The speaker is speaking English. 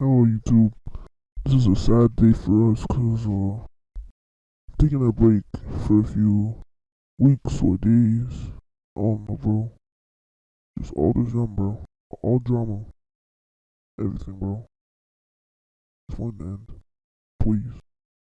Hello YouTube. This is a sad day for us cause uh taking a break for a few weeks or days. I don't know bro. Just all this young bro. All drama. Everything bro. Just want to end. Please.